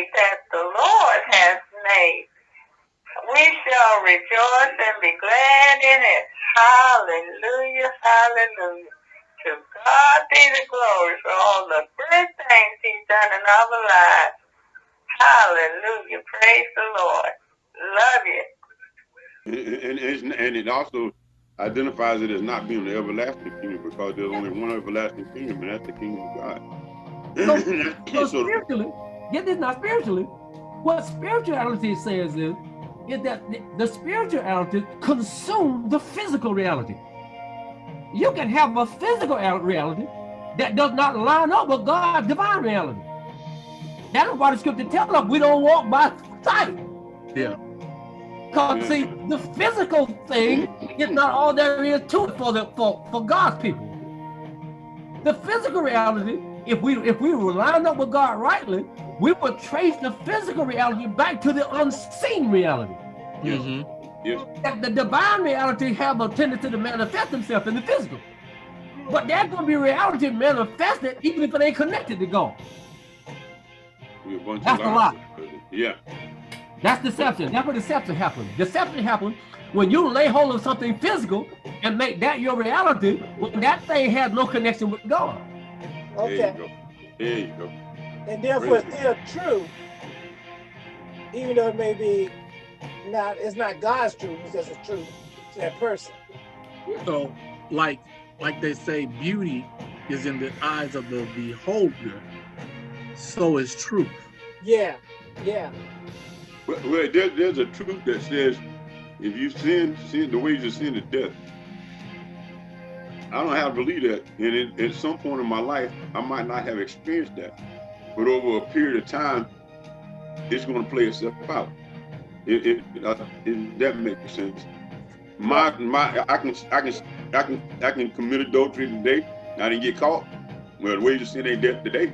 day that the Lord has made. We shall rejoice and be glad in it. Hallelujah, hallelujah. To God be the glory for all the good things he's done in our lives. Hallelujah. Praise the Lord. Love you. And, and, and it also identifies it as not being the everlasting kingdom because there's only one everlasting kingdom, and that's the kingdom of God. So, so spiritually, get this now spiritually, what spirituality says is, is that the, spirituality consumes the physical reality. You can have a physical reality that does not line up with God's divine reality. That is why the scripture tells us we don't walk by sight. Yeah. Because see, the physical thing is not all there is to it for the for, for God's people. The physical reality, if we if we were lined up with God rightly, we would trace the physical reality back to the unseen reality. Mm -hmm. Yes. That the divine reality have a tendency to manifest themselves in the physical. But there's gonna be reality manifested even if it ain't connected to God. That's a lie. Yeah. That's deception. That's where deception happens. Deception happens when you lay hold of something physical and make that your reality when that thing has no connection with God. Okay. There you go. There you go. And therefore it's still true, even though it may be not, it's not God's truth, it's just a truth to that person. So, like, like they say, beauty is in the eyes of the beholder, so is truth. Yeah, yeah. Well, well there, there's a truth that says if you sin, sin the wages of sin is death. I don't have to believe that. And it, at some point in my life, I might not have experienced that. But over a period of time, it's going to play itself out. It, it, uh, it, that makes sense. My my I can I can I can I can commit adultery today. I didn't get caught. Well, the wages of sin ain't death today.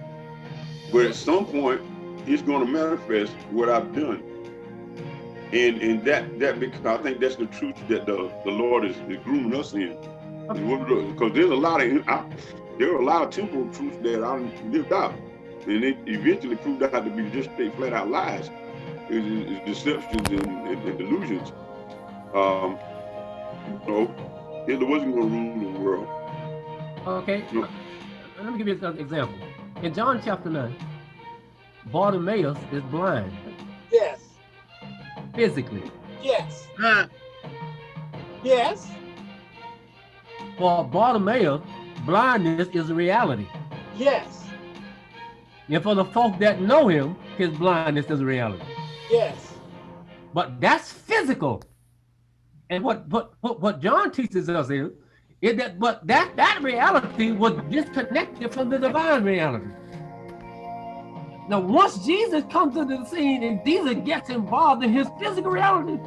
But at some point, it's going to manifest what I've done. And and that that because I think that's the truth that the the Lord is, is grooming us in. Because there's a lot of I, there are a lot of temporal truths that I lived out, and it eventually proved out to be just straight flat out lies, it's, it's deceptions and, and, and, delusions. Um, you know, Hitler wasn't going to rule the world. Okay, no. let me give you an example. In John chapter nine, Bartimaeus is blind. Yes. Physically. Yes. yes. For Bartimaeus, blindness is a reality. Yes. And for the folk that know him, his blindness is a reality. Yes. But that's physical. And what what what, what John teaches us is, is that but that that reality was disconnected from the divine reality. Now, once Jesus comes to the scene and Jesus gets involved in his physical reality,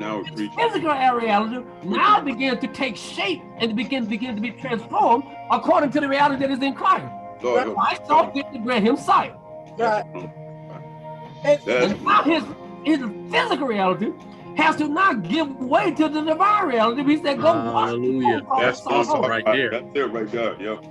now his physical reality now begins to take shape and begin begin to be transformed according to the reality that is in Christ. Lord, Christ saw fit to grant him sight. Right. And, and now his his physical reality has to not give way to the divine reality. He said, "Go Hallelujah." That's awesome right there. That's it right there. Yep.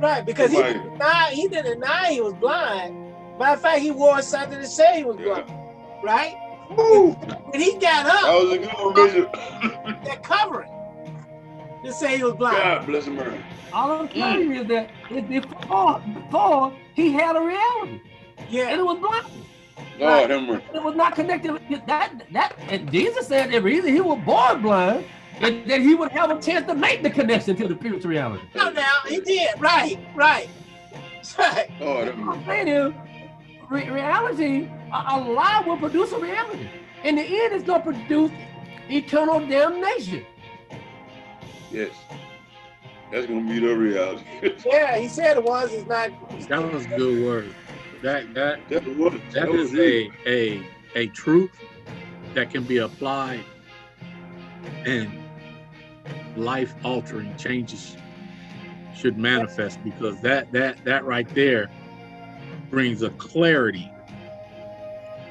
Right, because he didn't deny he didn't deny he was blind. Matter of fact, he wore something to say he was blind. Yeah. Right? Woo. When he got up, that was a good vision. that covering to say he was blind. God bless him. All I'm telling mm. you is that before, before he had a reality. Yeah. And it was blind. Lord right. It was not connected. That that and Jesus said that reason he was born blind, and that he would have a chance to make the connection to the future reality. No, now he did. Right, right. Right. Oh, I'm saying is, re reality, a, a lie will produce a reality. In the end, it's going to produce eternal damnation. Yes. That's going to be the reality. yeah, he said it was. It's not. That was a good word. That that that, was, that, that is a a a truth that can be applied and life altering changes should manifest because that that that right there brings a clarity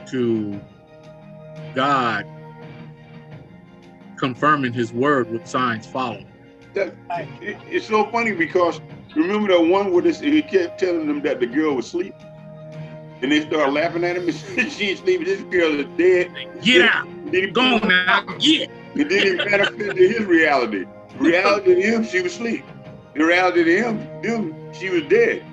to God confirming his word with signs following. That, it, it's so funny because remember that one where this, he kept telling them that the girl was asleep? And they start laughing at him and she ain't sleeping. This girl is dead. Get out. Then he Go now. Get. And then he manifested his reality. Reality to him, she was asleep. The reality to him, them, she was dead.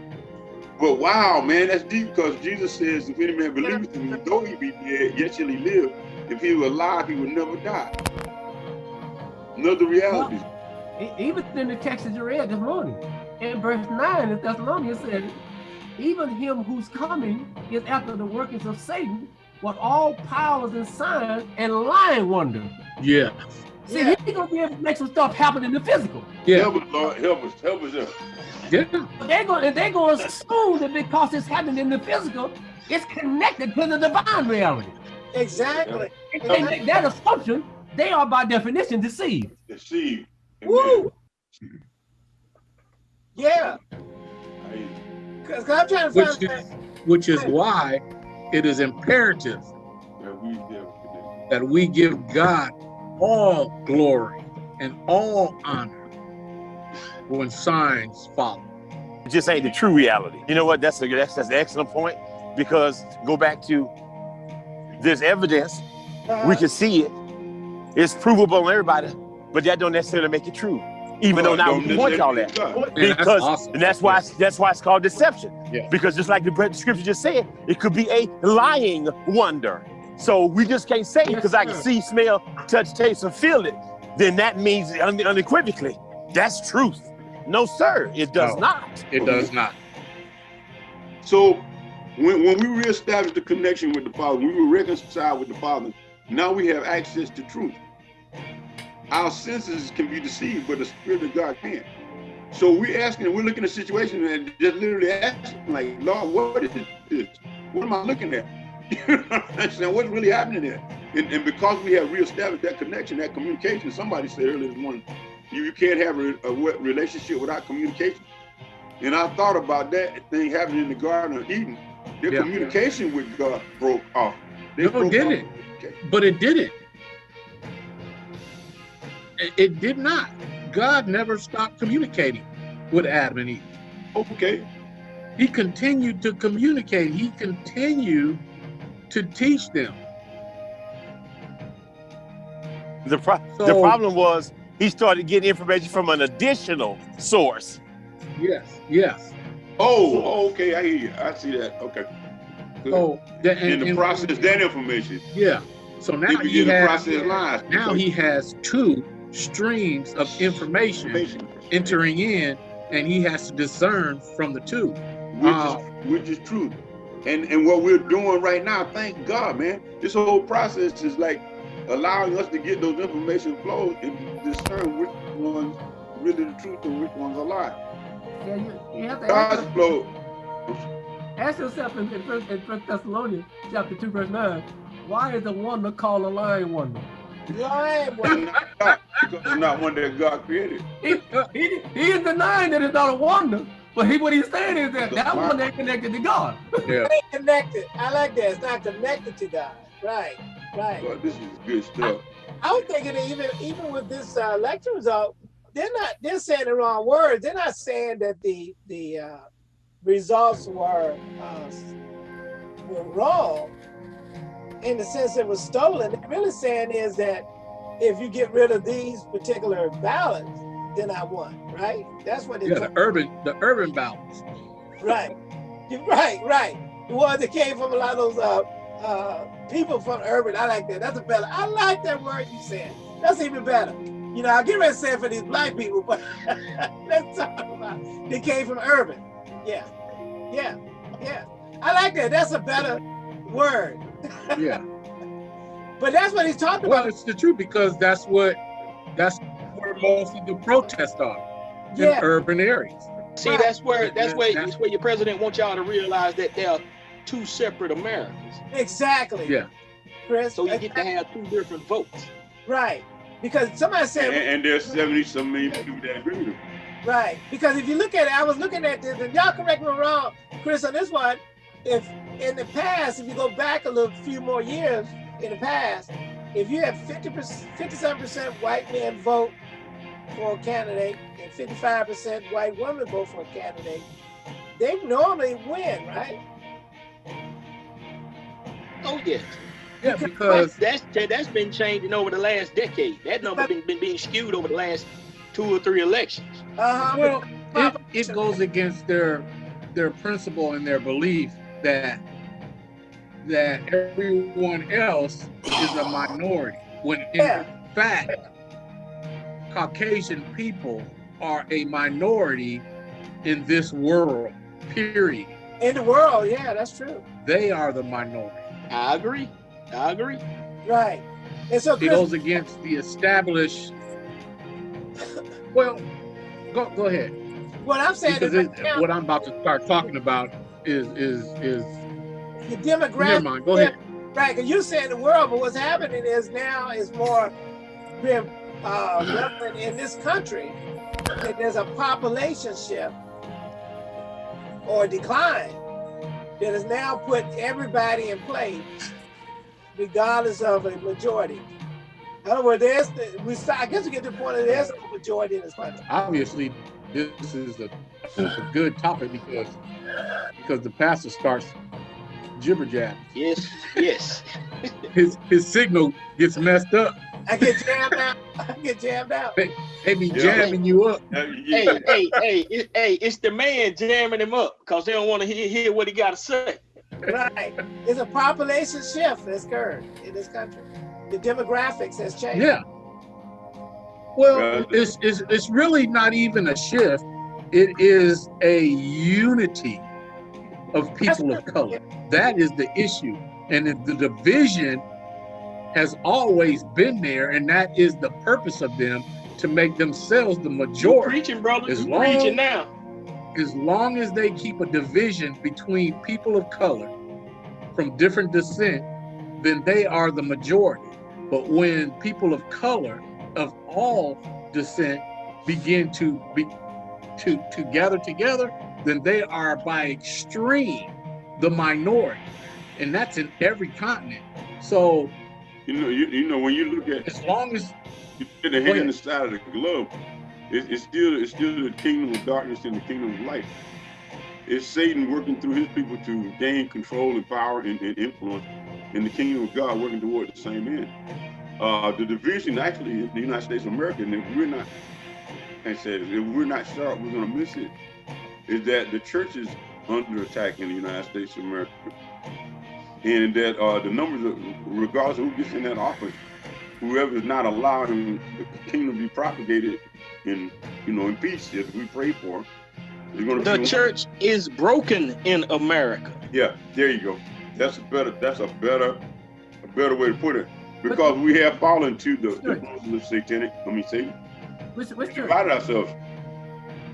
But wow, man, that's deep because Jesus says, if any man believes in me, though he be dead, yet shall he live. If he were alive, he would never die. Another reality. E- Even in the text that you read this morning, in verse 9 of Thessalonians said, even him who's coming is after the workings of Satan, with all powers and signs and lying wonders. Yeah. See, Yeah. he's gonna be able to make some stuff happen in the physical. Yeah. Help us, Lord. Help us. Help us. Help. Yeah. They're gonna they're going to assume that because it's happening in the physical, it's connected to the divine reality. Exactly. If they make that assumption, they are by definition deceived. Deceive. Woo! Yeah, Hey, because I'm trying to Which find is, which is why it is imperative man, we definitely- that we give God all glory and all honor when signs follow. It just ain't the true reality. You know what? That's a that's that's an excellent point because go back to there's evidence we can see it. It's provable on everybody, but that don't necessarily make it true. Even though now we can point y'all that. necessarily God. That's Because awesome. and that's why that's why it's called deception. Yeah. Because just like the scripture just said, it could be a lying wonder. So we just can't say Yes, because I can see, smell, touch, taste, and feel it. Then that means un- unequivocally that's truth. No, sir, it does No. not. It does not. So when, when we reestablish the connection with the Father, we were reconciled with the Father, now we have access to truth. Our senses can be deceived, but the Spirit of God can't. So we're asking, we're looking at a situation and just literally asking, like, Lord, what is this? What am I looking at? You know what I'm? What's really happening there? And, and because we have reestablished that connection, that communication, somebody said earlier this morning, you, you can't have a, a relationship without communication. And I thought about that thing happening in the Garden of Eden. Their Yeah. communication with God broke off. They No, broke did off it? communication. But it didn't. It, it did not. God never stopped communicating with Adam and Eve. Okay. He continued to communicate. He continued to teach them. The, pro- the problem was he started getting information from an additional source. Yes, yes. Oh, oh, okay. I hear you. I see that. Okay. Good. So that, in and, the and- process, that information, yeah. So now he begin has process lies. now he has two streams of information information, entering in, and he has to discern from the two. which, uh, is, which is true. And and what we're doing right now, thank God, man. This whole process is like allowing us to get those information flows and discern which ones really the truth and which ones are lie. Yeah, you, you have to God's ask, flow. ask yourself in, in, first, in First Thessalonians chapter 2, verse 9, why is the wonder called a lying wonder? lying is one. not God, because it's not one that God created. He, he, he is denying that it's not a wonder, but he what he's saying is that that one ain't connected to God. Yeah. connected. I like that. It's not connected to God. Right. Right. But this is good stuff. I was thinking that even even with this uh, lecture result, they're not they're saying the wrong words. They're not saying that the the uh, results were uh, were wrong in the sense it was stolen. They're really saying is that if you get rid of these particular ballots, then I won. Right? That's what they're Yeah, the urban, the urban balance. Right. Right, right. The ones that came from a lot of those uh, uh, people from urban. I like that. That's a better. I like that word you said. That's even better. You know, I get ready to say it for these black people, but let's talk about they came from urban. Yeah, yeah, yeah. I like that. That's a better word. Yeah. But that's what he's talking Well, about. it's the truth because that's what that's where most of the protests are in urban areas. See, Right. that's where that's where That's- that's where your president wants y'all to realize that there are two separate Americas. exactly. Yeah. Chris. So you get to have two different votes. right because somebody said and there's 70 some million people that agree with him. Right. Because if you look at it, I was looking at this, and y'all correct me wrong, Chris, on this one. If in the past, if you go back a little few more years in the past, if you have 50 57% white men vote for a candidate and 55% white women vote for a candidate, they normally win, right? Oh yeah, Yeah, because that's that's been changing over the last decade. That number been, been being skewed over the last two or three elections. Uh-huh. well, it, it goes against their their principle and their belief that that everyone else is a minority. When in Yeah. fact, Caucasian people are a minority in this world. Period. in the world, yeah, that's true. They are the minority. I agree. I agree. Right. And so It goes against the established. Well, go go ahead. what I'm saying Because is it, right what I'm about to start talking about is is is. the Never demographic mind. Go ahead. Right, because you say in the world, but what's happening is now is more being uh, relevant in this country that there's a population shift or decline that has now put everybody in place, regardless of a majority. In other words, there's the, we start, I guess we get to the point that there's no majority in this country. obviously this is a, a good topic because because the pastor starts jibber jab. Yes, yes. His his signal gets messed up. I get jammed out. I get jammed out. They be Yeah. jamming you up. Hey, hey, hey, it, hey, it's the man jamming him up because they don't want to hear, hear what he got to say. Right. It's a population shift that's occurred in this country. The demographics has changed. Yeah. Well, it's, it's it's really not even a shift. It is a unity of people of color. That is the issue, and the, the division has always been there, and that is the purpose of them to make themselves the You majority. preaching, brother. As You long- preaching now. As long as they keep a division between people of color from different descent, then they are the majority. But when people of color of all descent begin to be to to gather together, then they are by extreme the minority, and that's in every continent. So You know, you, you know when you look at as long as you get the hand ahead. on the side of the glove, it, it's still it's still the kingdom of darkness and the kingdom of light. It's Satan working through his people to gain control and power and, and influence, and the kingdom of God working toward the same end. Uh, the division actually in the United States of America, and if we're not, I said, if we're not sharp, we're gonna miss it. Is that the church is under attack in the United States of America, and that uh, the numbers, of, regardless of who gets in that office, whoever is not allowing the kingdom to be propagated in, you know, in peace, as we pray for, is going to The be. church is broken in America. Yeah, there you go. That's a better. That's a better, a better way to put it. Because we have fallen to the Sure. influence of satanic. Let me say, Which, which church? divided ourselves.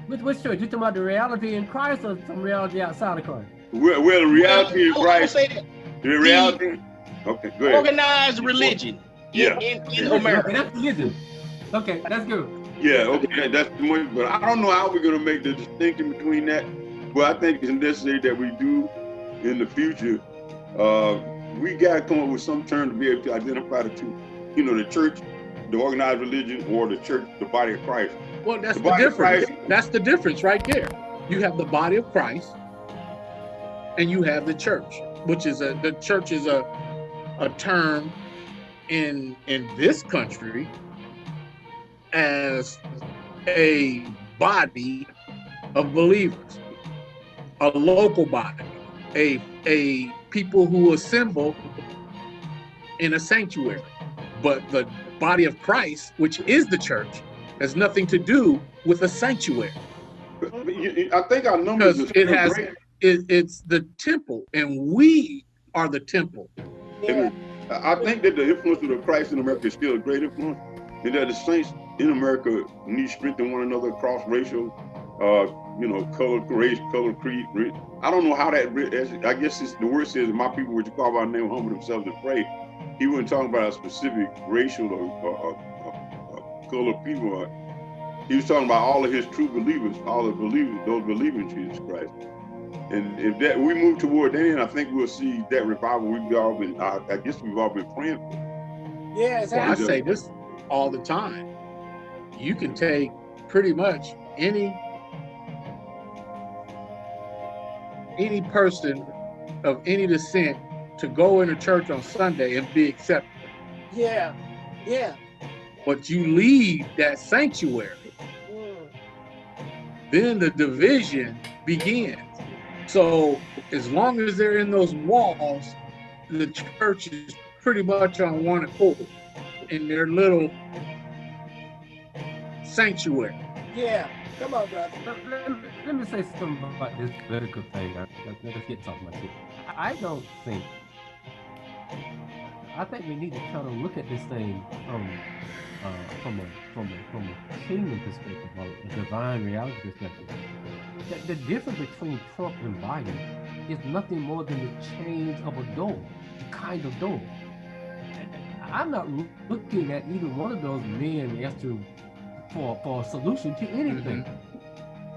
Which, which church? You talking about the reality in Christ or some reality outside of Christ? Well, well the reality Well, of I would Christ. Say that The reality. Okay, go ahead. organized religion Yeah. in, in, in America. Okay, that's religion. Okay, that's good. Yeah, okay, that's the one. But I don't know how we're gonna make the distinction between that. But I think it's necessary that we do in the future. Uh, we gotta come up with some term to be able to identify the two. You know, the church, the organized religion, or the church, the body of Christ. well, that's The the, difference. Christ- That's the difference right there. You have the body of Christ, and you have the church, which is a the church is a a term in in this country as a body of believers, a local body, a a people who assemble in a sanctuary. But the body of Christ, which is the church, has nothing to do with a sanctuary. But you- you- I think our numbers it has- great. It, it's the temple, and we are the temple. Yeah. I think that the influence of the Christ in America is still a great influence, and that the saints in America need strength in one another across racial, uh, you know, color, race, color, creed. re- I don't know how that. I guess it's, the word says, "My people, which you call by name, humble themselves and pray." He wasn't talking about a specific racial or, or, or, or, or color people. He was talking about all of his true believers, all the believers, those believing in Jesus Christ. And if that we move toward that end, I think we'll see that revival we've all been. I, I guess we've all been praying for. Yeah, Well, I say this all the time. You can take pretty much any any person of any descent to go into church on Sunday and be accepted. Yeah. Yeah. But you leave that sanctuary, Mm. then the division begins. So as long as they're in those walls, the church is pretty much on one accord in their little sanctuary. Yeah. Come on, brother. Let, let me- let me say something about this political thing. Let's, let's get talking about this. I don't think. I think we need to try to look at this thing from uh, from a from a from a kingdom perspective, or a divine reality perspective. The, the difference between Trump and Biden is nothing more than the change of a door, a kind of door. I'm not looking at either one of those men as to for for a solution to mm-hmm. anything.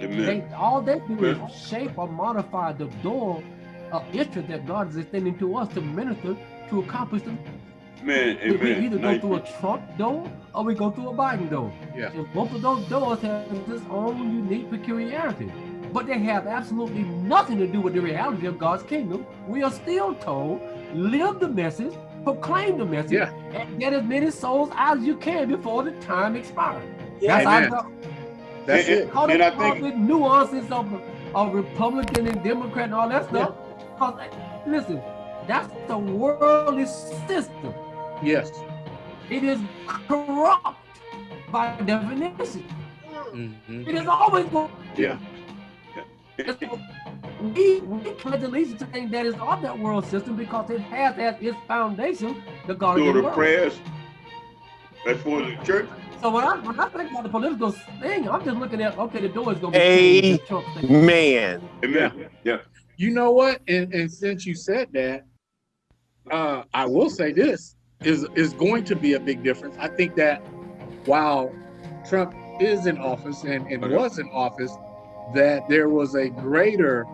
Amen. They, all they do is shape or modify the door of interest that God is extending to us to minister to accomplish the. Amen. We, we either go through a Trump door or we go through a Biden door. Yeah. And both of those doors have its own unique peculiarity. But they have absolutely nothing to do with the reality of God's kingdom. We are still told, live the message, proclaim the message, Yeah. and get as many souls as you can before the time expires. Yeah. That's Amen. our. That's And- it. All And I think- the nuances of, of Republican and Democrat and all that stuff. 'Cause, listen, that's the worldly system. Yes. It is corrupt by definition. Mhm. It is always going. Yeah. It's- We we pledge allegiance to things that is of that world system because it has as its foundation the God of So the the world. prayers, as for the church, So when I when I think about the political thing, I'm just looking at okay, the door is going to be Hey. changed, the Man. amen. Yeah. You know what? And, and since you said that, uh, I will say this is is going to be a big difference. I think that while Trump is in office and, and Okay. was in office, that there was a greater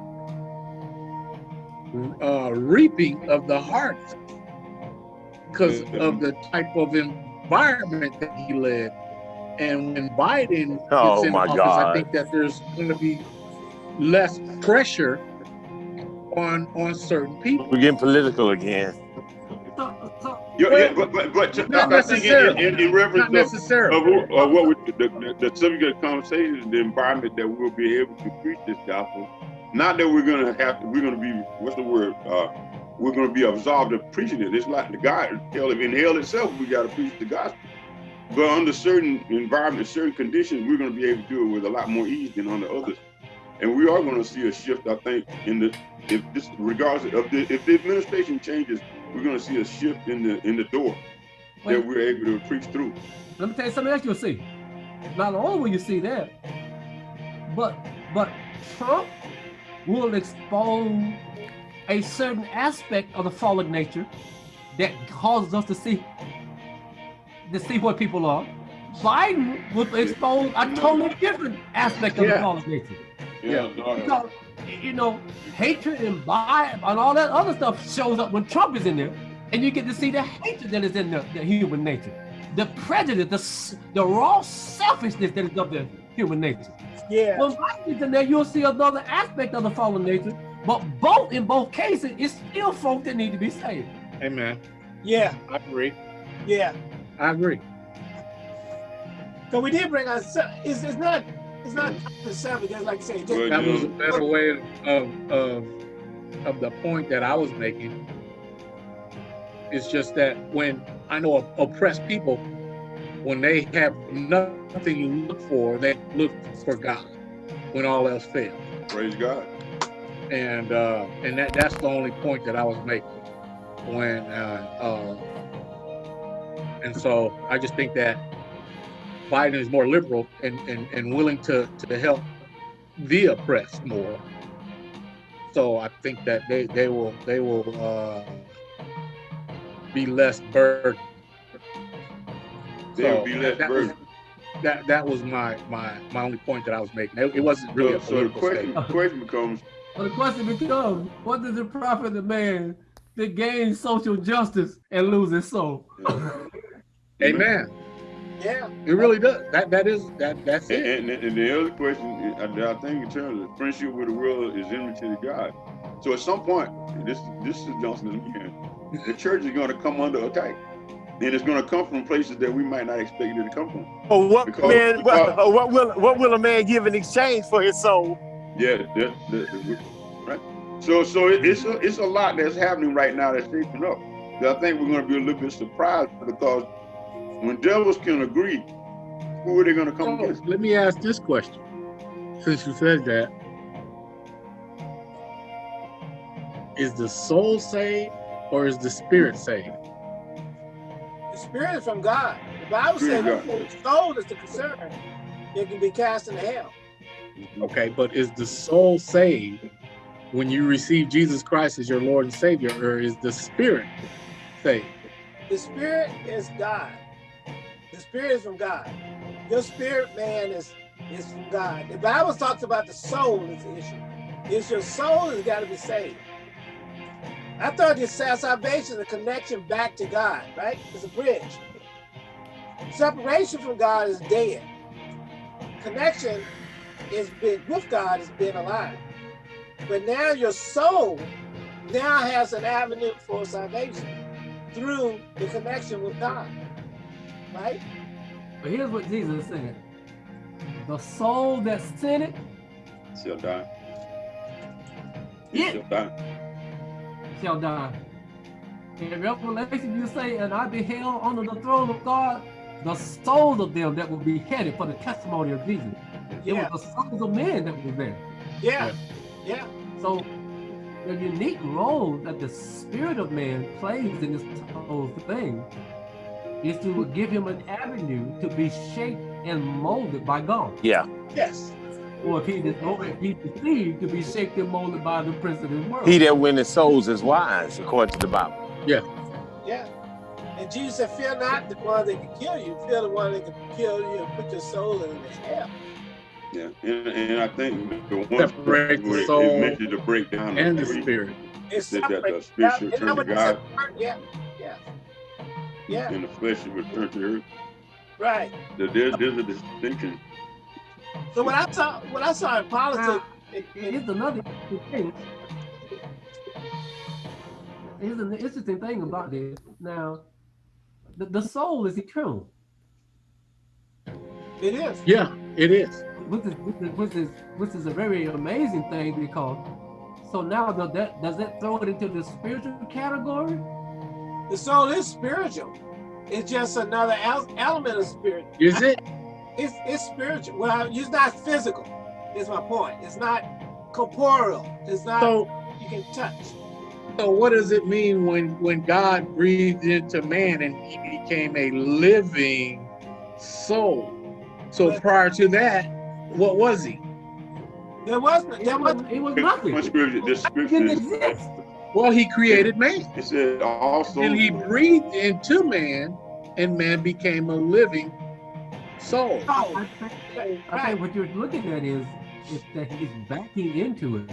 uh, reaping of the harvest because of the type of environment that he led. And when Biden Oh, is in my office, God. I think that there's going to be less pressure on on certain people. We're getting political again. So, so Yeah, yeah, but but but Not I think in, in, in reference Not of, necessarily. of, of what we, the, the, subject of the conversation is the environment that we'll be able to preach this gospel. Not that we're gonna have to, we're gonna be what's the word? Uh, we're gonna be absolved of preaching it. It's like the God hell in hell itself, we gotta preach the gospel. But under certain environments, certain conditions, we're gonna be able to do it with a lot more ease than under others. And we are gonna see a shift, I think, in the if this regardless of the if the administration changes, we're gonna see a shift in the in the door that we're able to preach through. let me tell you something else you'll see. Not only will you see that, but but Trump will expose a certain aspect of the fallen nature that causes us to see to see what people are. Biden will expose a totally different aspect of the fallen nature. Yeah, no, Because you know, hatred and bias and all that other stuff shows up when Trump is in there, and you get to see the hatred that is in the, the human nature, the prejudice, the the raw selfishness that is of the human nature. Yeah. When Biden is in there, you'll see another aspect of the fallen nature. But both in both cases, it's still folk that need to be saved. Amen. Yeah. I agree. Yeah. I agree. So we did bring us. It's, it's not. It's not the seven. Just like I say. Just, Well, That was a better way of of of the point that I was making. It's just that when I know oppressed people, when they have nothing to look for, they look for God when all else fails. praise God. and uh, and that that's the only point that I was making when uh, uh, and so I just think that Biden is more liberal and, and, and willing to, to help the oppressed more. So I think that they, they will they will uh, be less burdened. They'll So be less that was- burdened. That that was my my my only point that I was making. It, it wasn't really So, a so the political question, statement. question becomes, But the question becomes, what does it profit the man to gain social justice and lose his soul? Amen. Yeah. It really does. That that is that that's and, it. and, and the other question, I, I think in terms of friendship with the world is enmity to God. So at some point, this this is Johnson again. The church is going to come under attack, and it's going to come from places that we might not expect it to come from. Or what Because- man? because- what, what will what will a man give in exchange for his soul? Yeah, that, that, right. So so it, it's a, it's a lot that's happening right now that's shaping up. That I think we're going to be a little bit surprised because when devils can agree, who are they going to come So, against? let me ask this question. Since you said that, is the soul saved or is the spirit saved? The spirit is from God. The Bible says the soul is the concern, it can be cast into hell. Okay, but is the soul saved when you receive Jesus Christ as your Lord and Savior, or is the spirit saved? The spirit is God. The spirit is from God. Your spirit man is is from God. The Bible talks about the soul is the issue. It's your soul that's got to be saved. I thought this salvation is a connection back to God, right? It's a bridge. Separation from God is dead. Connection is with God is being alive. But now your soul now has an avenue for salvation through the connection with God. Right? But here's what Jesus said. The soul that sinned, Shall die. Yeah. Shall die. shall die. In Revelation, you say, and I beheld under the throne of God the souls of them that were beheaded for the testimony of Jesus. It Yeah. was the souls of men that was there. Yeah. Yeah. So the unique role that the spirit of man plays in this whole thing is to give him an avenue to be shaped and molded by God. Yeah. Yes. Or if he is or if he deceived to be shaped and molded by the prince of this world. He that winneth souls is wise, according to the Bible. Yeah. Yeah. And Jesus said, Fear not the one that can kill you, fear the one that can kill you and put your soul in hell. Yeah, and, and I think the one Separate the where it- soul it mentioned the breakdown And the of spirit. It's That- that the separate. spirit Yeah, should turn to God. said? Yeah. Yeah. Yeah. and the flesh should return to earth. Right. That There's, there's a distinction. So what I saw what I saw in politics Now, it, it, here's another interesting thing. Here's an interesting thing about this. Now, the, the soul is eternal, it is. Yeah, it is. which is, which is which is which is a very amazing thing because. So now does that does that throw it into the spiritual category? The soul is spiritual. It's just another element of spirit. Is it? It's it's spiritual. Well, it's not physical. Is my point. It's not corporeal. It's not So, you can touch. so what does it mean when when God breathed into man and he became a living soul? So prior to that, what was he? There was It there was, was it was One nothing. scripture, this It scripture, didn't exist. Well, he created man. it said also. And he breathed into man, and man became a living soul. no. I think, I think what you're looking at is, is that he's backing into it.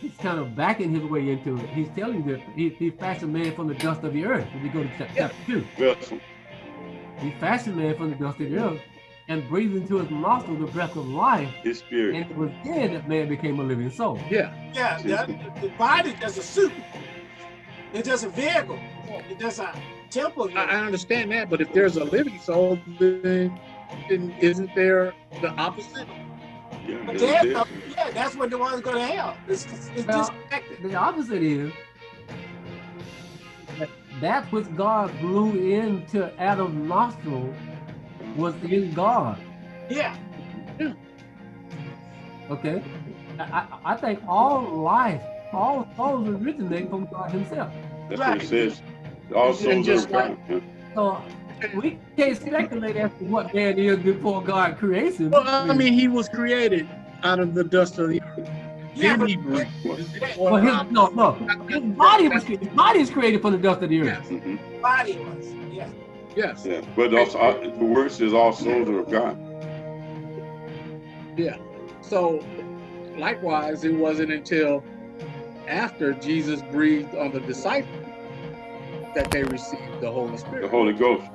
He's kind of backing his way into it. He's telling you that he, he fashioned man from the dust of the earth. If you go to chap- chapter two, vessel. he fashioned man from the dust of the earth and breathed into his nostril the breath of life. His spirit. And it was then that man became a living soul. Yeah. Yeah, the, the body is just a suit. It's just a vehicle. It's just a temple. I, I understand that, but if there's a living soul, then, then isn't there the opposite? Yeah, But there's there's no, yeah, that's what the one's going to hell. It's, it's Well, disconnected. The opposite is that, that which God blew into Adam's nostril was in God. Yeah, Okay, I, I, I think all life, all souls originate from God Himself. That's Right. what it says. Also, And just like- So we can't speculate as to what man is before God creates him. Well, I mean, he was created out of the dust of the earth. yeah, Then but well, his, no, no, his body was his body is created from the dust of the earth. Yes. Mhm. body was. Yeah, Yes. Yeah, but also uh, the worst is all souls are of God. Yeah. So, likewise, it wasn't until after Jesus breathed on the disciples that they received the Holy Spirit. The Holy Ghost.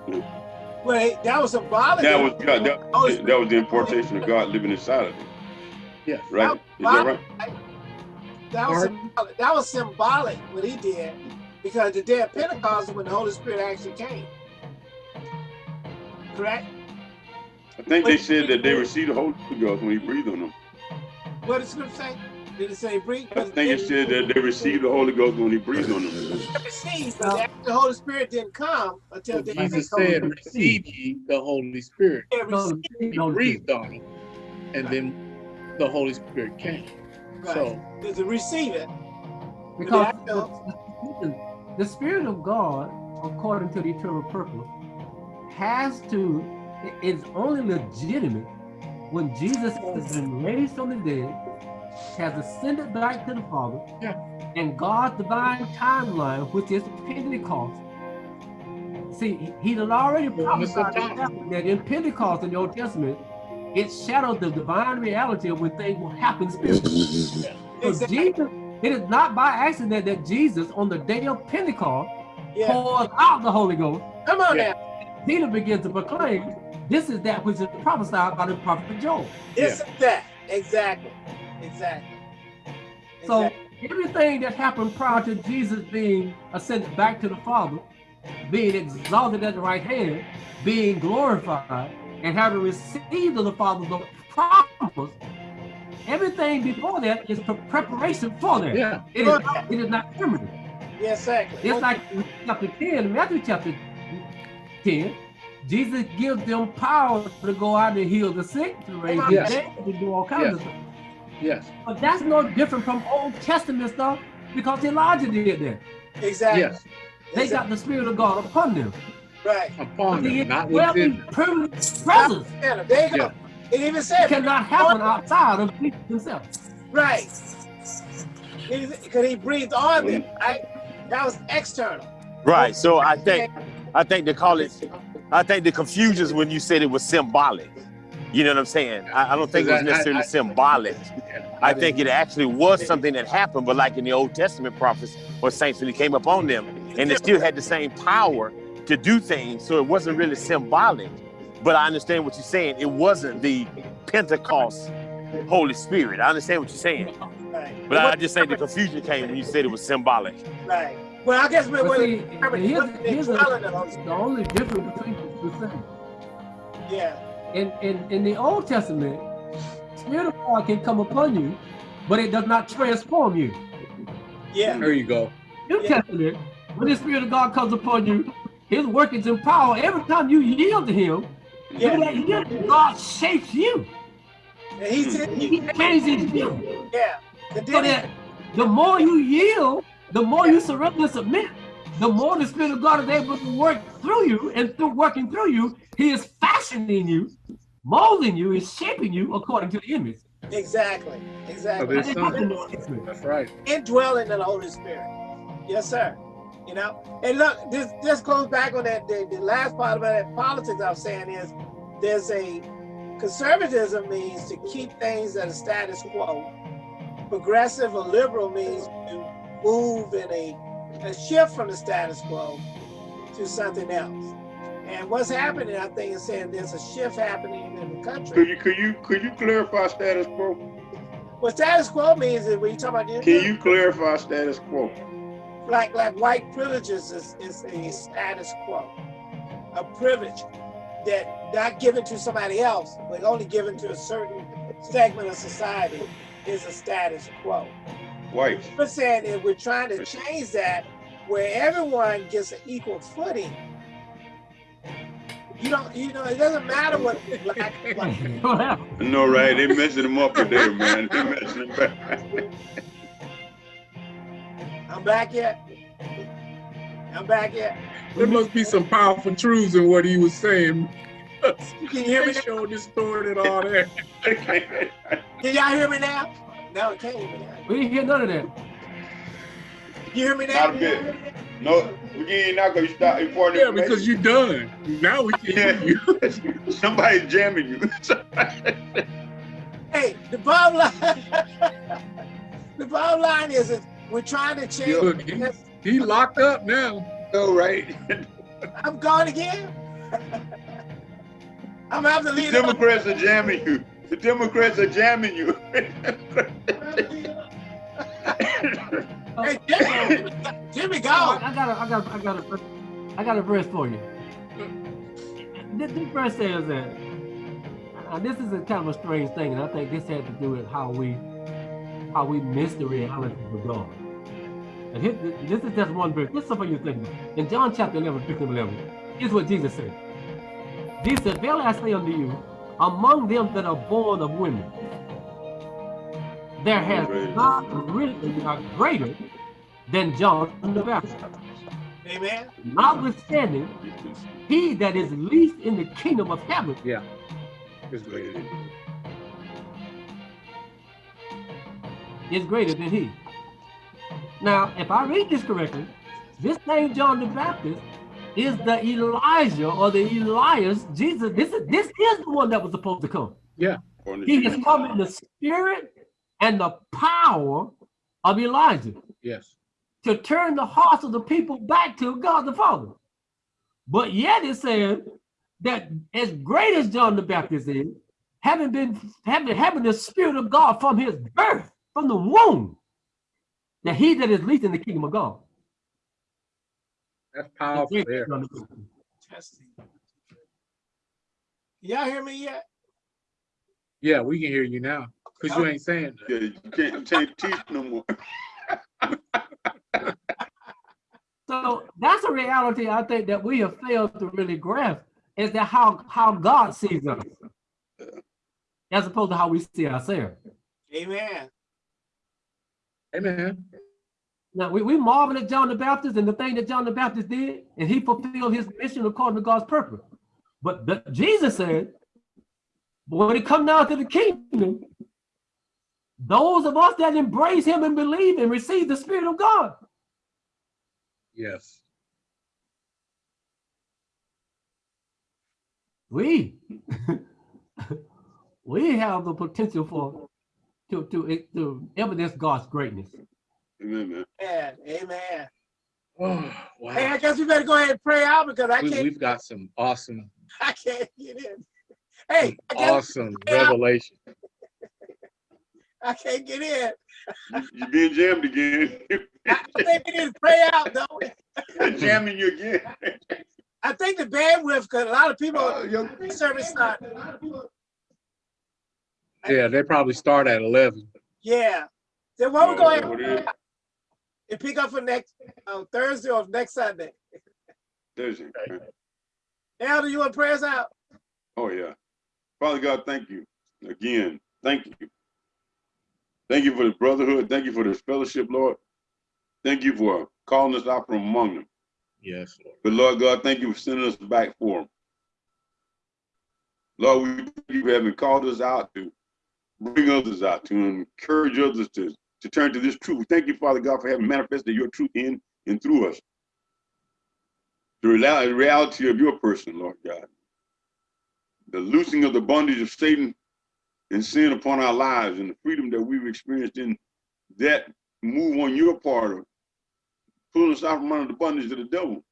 wait, that was symbolic. That was God. That, Holy that was the importation of God living inside of them. Yes. Right? Is that right? that was symbolic. That was symbolic what he did, because the day of Pentecost is when the Holy Spirit actually came. Correct? I think they said that they received the Holy Ghost when he breathed on them. What did the scripture say? Did it say breathe? I think it said that they received the Holy Ghost when he breathed on them. received, but after the Holy Spirit didn't come until the Jesus said, receive ye the Holy Spirit. No, He no, breathed on him, and then the Holy Spirit came. So, Right. To receive it. Because Yeah, I know. the, the Spirit of God, according to the eternal purpose, has to, it is only legitimate when Jesus has been raised from the dead, has ascended back to the Father, Yeah. and God's divine timeline, which is Pentecost. See, he- had already prophesied that in Pentecost in the Old Testament, it shadowed the divine reality of when things will happen spiritually. So Exactly. Jesus, it is not by accident that Jesus, on the day of Pentecost, Yeah. pours out the Holy Ghost. Come on Yeah. now. Peter begins to proclaim, this is that which is prophesied by the prophet Joel. This is that. Exactly. Exactly. So Exactly. everything that happened prior to Jesus being ascended back to the Father, being exalted at the right hand, being glorified, and having received of the Father's the promise, everything before that is preparation for that. yeah, It is, it is not permanent. Yeah, exactly. It's like in chapter 10, Matthew chapter 10, Jesus gives them power to go out and heal the sick, to raise the Yes. dead, to do all kinds of stuff. yes, But that's no different from Old Testament stuff because Elijah did that. exactly. yes, They got the Spirit of God upon them. Right. upon them, not indwelling within permanent presence Yeah, there you go. Yeah. It even said cannot happen outside of Jesus himself. Right. Because he breathed on them, right? That was external. Right. So I think I think they call it I think the confusion is when you said it was symbolic. You know what I'm saying? I, I don't think it was I- I- necessarily I- symbolic. I think it actually was something that happened, but like in the Old Testament prophets or saints when he came upon them, and they still had the same power to do things. So it wasn't really symbolic. But I understand what you're saying. It wasn't the Pentecost Holy Spirit. I understand what you're saying. Right. But I just say the confusion came when you said it was symbolic. Right. Well, I guess we're But see, here's, here's the, the Holy the Spirit. only difference between the two things. Yeah. In, in, in the Old Testament, Spirit of God can come upon you, but it does not transform you. Yeah. There you go. New Yeah. Testament, when the Spirit of God comes upon you, His work is in power. Every time you yield to Him, Yeah. that yield, God shapes you. And he's in He changes you. Yeah. So that the more you yield, the more you surrender and submit, the more the Spirit of God is able to work through you, and through working through you, He is fashioning you, molding you, is shaping you according to the image. exactly. Exactly. Of his son. Son. That's right. indwelling in the Holy Spirit. Yes, sir. You know, and look, this this goes back on that the, the last part about that politics I was saying is there's a conservatism means to keep things at a status quo. Progressive or liberal means to move in a, a shift from the status quo to something else. And what's happening, I think, is saying there's a shift happening in the country. Could you could you could you clarify status quo? What status quo means is when you talk about the Can you clarify status quo? like like white privileges is, is a status quo, a privilege that not given to somebody else, but only given to a certain segment of society is a status quo. White. We're saying that we're trying to change that where everyone gets an equal footing. You don't, you know, it doesn't matter what black, white. What happened? I know, right? They messing them up today, man. They messing them back. I'm back yet. I'm back yet. There must be some powerful truths in what he was saying. Can you hear me? They Now? showed distorted all that. Can y'all hear me now? No, it can't hear me. We didn't hear none of that. You hear me now? Not a bit. No, we ain't not gonna stop important Yeah, because you're done. Now we can hear you. you somebody's jamming you. Hey, the bottom line, the bottom line is, is we're trying to change. Look, he, he locked up now. Oh, right. I'm gone again. I'm gonna have to The leave. Democrats are jamming you. The Democrats are jamming you. hey, Jimmy, Jimmy, go. Oh, I got a, I got, a, I got a, I got a verse for you. This, this verse says that uh, this is a kind of a strange thing, and I think this had to do with how we, how we miss the reality of God. And this is just one verse. This is something you think about. In John chapter 11, 15, 11, here's what Jesus said. Jesus said, Verily I say unto you, among them that are born of women, there has not risen a greater than John the Baptist. Amen. Notwithstanding, he that is least in the kingdom of heaven Yeah. It's great. is greater than he. Now, if I read this correctly, this same John the Baptist is the Elijah or the Elias. Jesus, this is this is the one that was supposed to come. Yeah. He has sheet. come in the spirit and the power of Elijah Yes. to turn the hearts of the people back to God the Father. But yet it says that as great as John the Baptist is, having been having having the spirit of God from his birth, from the womb, that he that is least in the kingdom of God. That's powerful there. than John the Baptist. Testing. Y'all hear me yet? Yeah, we can hear you now. Cause you ain't saying that. Yeah, you can't you can't teach no more. So that's a reality I think that we have failed to really grasp is that how how God sees us, as opposed to how we see ourselves. Amen. Amen. Now we, we marvel at John the Baptist and the thing that John the Baptist did, and he fulfilled his mission according to God's purpose. But the, Jesus said, but when it comes down to the kingdom, those of us that embrace him and believe and receive the Spirit of God, Yes. we we have the potential for to to to evidence God's greatness. Amen, man. Amen. Amen. Oh, Hey, I guess we better go ahead and pray out because I We, can't we've got some awesome, I can't get in. Hey, I, awesome revelation. I can't get in. You, you being jammed again. I think we need to pray out though. Jamming you again. I think the bandwidth, because a lot of people Oh, yo. service started. Yeah, they probably start at eleven. Yeah. Then what we go oh, ahead Oh, it is. And pick up for next uh, Thursday or next Sunday. Thursday. it. Elder, you want to pray us out? Oh, yeah. Father God, thank you again. Thank you. Thank you for the brotherhood. Thank you for this fellowship, Lord. Thank you for calling us out from among them. Yes, Lord. But Lord God, thank you for sending us back for them. Lord, we thank you for having called us out to bring others out, to encourage others to, to turn to this truth. Thank you, Father God, for having manifested your truth in and through us. The reality of your person, Lord God. The loosing of the bondage of Satan and sin upon our lives and the freedom that we've experienced in that move on your part of pulling us out from under the bondage of the devil.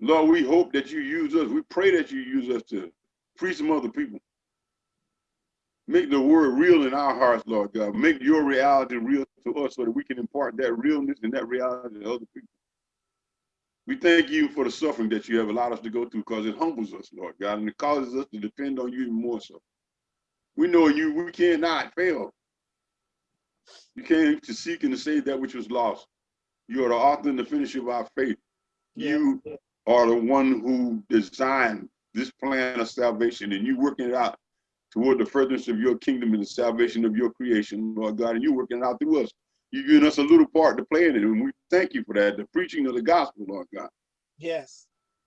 Lord, we hope that you use us. We pray that you use us to preach some other people. Make the word real in our hearts, Lord God. Make your reality real to us so that we can impart that realness and that reality to other people. We thank you for the suffering that you have allowed us to go through because it humbles us, Lord God, and it causes us to depend on you even more so. We know you, we cannot fail. You came to seek and to save that which was lost. You are the author and the finisher of our faith. You are the one who designed this plan of salvation and you working it out toward the furtherance of your kingdom and the salvation of your creation, Lord God, and you're working out through us. You've given us a little part to play in it, and we thank you for that. The preaching of the gospel, Lord God. Yes.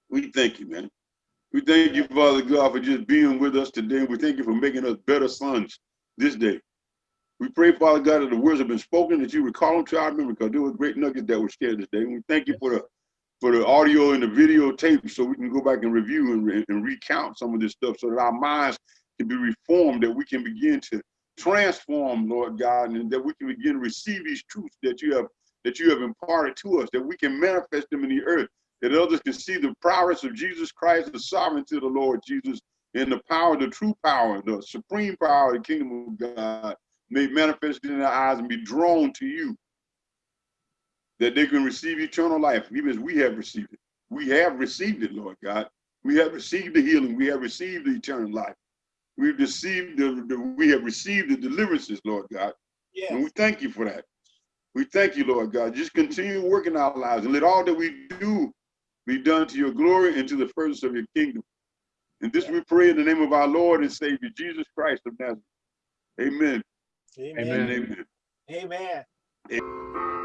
We thank you, man. We thank you, Father God, for just being with us today. We thank you for making us better sons this day. We pray, Father God, that the words have been spoken, that you recall them to our memory, because there were great nuggets that were shared this day. And we thank you for the for the audio and the video tape so we can go back and review and, and recount some of this stuff so that our minds can be reformed, that we can begin to transform, Lord God, and that we can begin to receive these truths that you have that you have imparted to us, that we can manifest them in the earth, that others can see the prowess of Jesus Christ, the sovereignty of the Lord Jesus, and the power, the true power, the supreme power of the kingdom of God may manifest in their eyes and be drawn to you. that they can receive eternal life, even as we have received it. We have received it, Lord God. We have received the healing. We have received the eternal life. We've received the, the we have received the deliverances, Lord God. And we thank you for that. We thank you, Lord God. Just continue working our lives and let all that we do be done to your glory and to the furtherance of your kingdom. And this we pray in the name of our Lord and Savior, Jesus Christ of Nazareth. Amen. Amen. and amen. Amen.